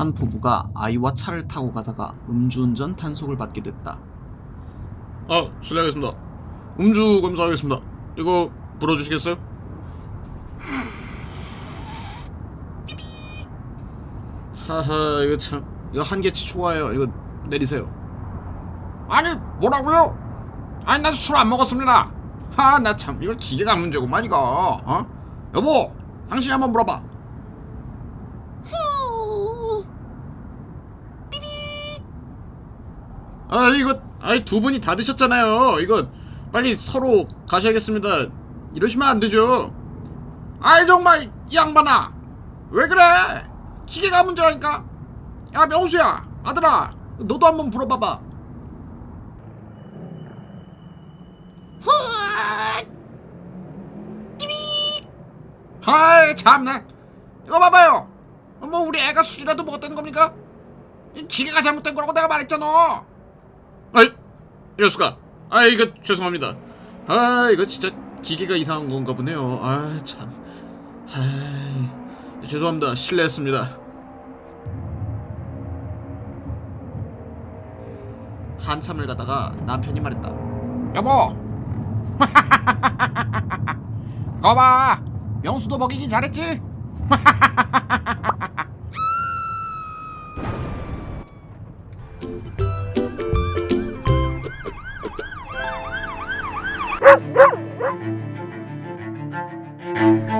한 부부가 아이와 차를 타고 가다가 음주운전 단속을 받게 됐다. 아 실례하겠습니다 음주 검사하겠습니다 이거 불어주시겠어요? 하하 이거 참 이거 한계치 초과해요 이거 내리세요 아니 뭐라고요? 아니 나 술 안 먹었습니다 하 나 참 이거 기계가 문제구만 이거 어? 여보 당신이 한번 물어봐 아 이거 아이 두 분이 다 드셨잖아요. 이거 빨리 서로 가셔야겠습니다. 이러시면 안 되죠. 아이 정말 이 양반아. 왜 그래? 기계가 문제라니까. 야 명수야 아들아 너도 한번 불어봐봐. 아이 참나. 이거 봐봐요. 뭐 우리 애가 술이라도 먹었다는 겁니까? 이 기계가 잘못된 거라고 내가 말했잖아 아이 이럴수가. 아 이거 죄송합니다. 아 이거 진짜 기계가 이상한 건가 보네요. 아참. 아이 죄송합니다. 실례했습니다. 한참을 가다가 남편이 말했다. 여보! 거봐! 명수도 먹이긴 잘했지? 하하하하하하하 Thank you.